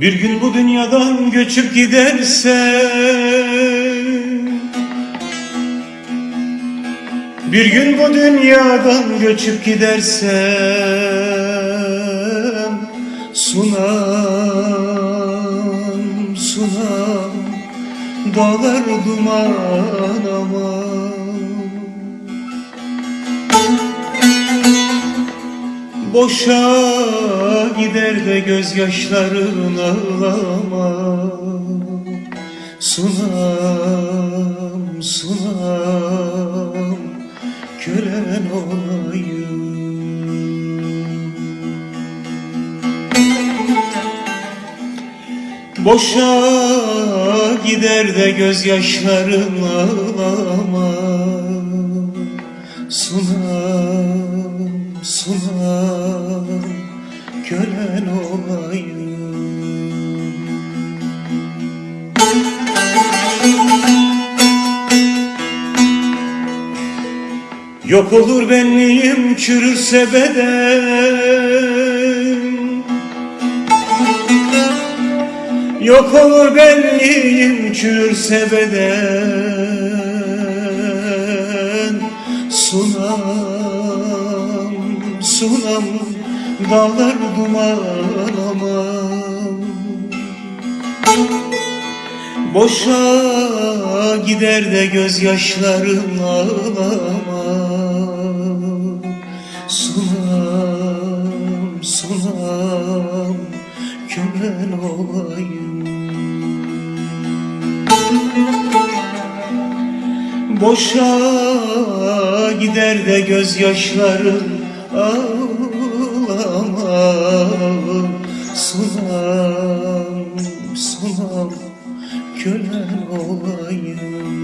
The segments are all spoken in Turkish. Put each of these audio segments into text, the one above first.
Bir gün bu dünyadan göçüp gidersen Bir gün bu dünyadan göçüp gidersem Sunam, sunam Dağlar duman ama Boşa gider de gözyaşların ağlama. Sunam, sunam Kölen olayım. Boşa gider de gözyaşların ağlama. Sunam, sunam Kölen olayım. Yok olur benliğim çürürse beden Yok olur benliğim çürürse beden Sunam, sunam Dağlar duman aman. Boşa gider de gözyaşların ağlama Sunam, sunam Kölen olayım. Boşa gider de gözyaşların ağlama Sunam, sunam kölen olayım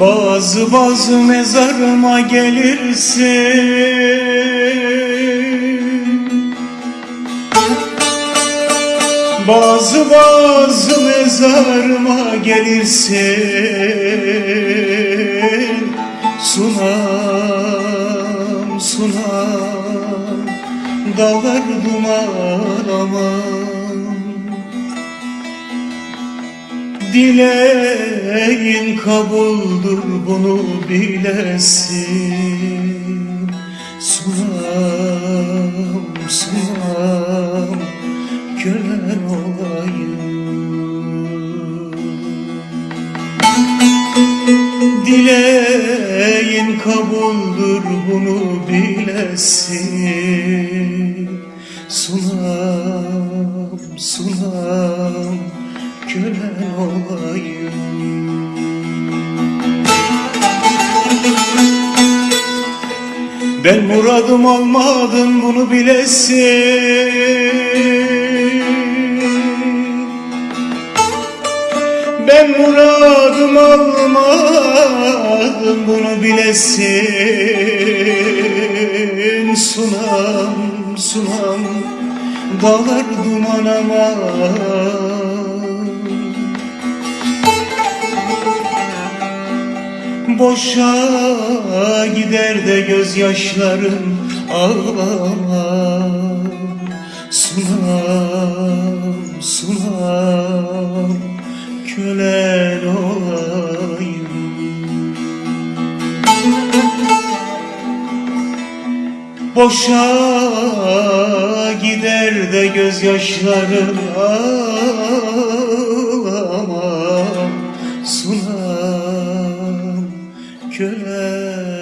Bazı bazı mezarıma gelirsin. Bazı bazı mezarıma gelirsin. Sunam, sunam Dağlar duman aman Dileğin kabuldür bunu bilesin. Sunam, sunam kölen olayım. Dileğin kabuldür bunu bilesin. Sunam, sunam kölen olayım. Ben muradım almadım bunu bilesin. Ben muradım almadım bunu bilesin. Sunam, sunam dağlar duman aman Boşa gider de gözyaşlarım ağlama Sunam, sunam kölen olayım. Boşa gider de gözyaşların ağlama köle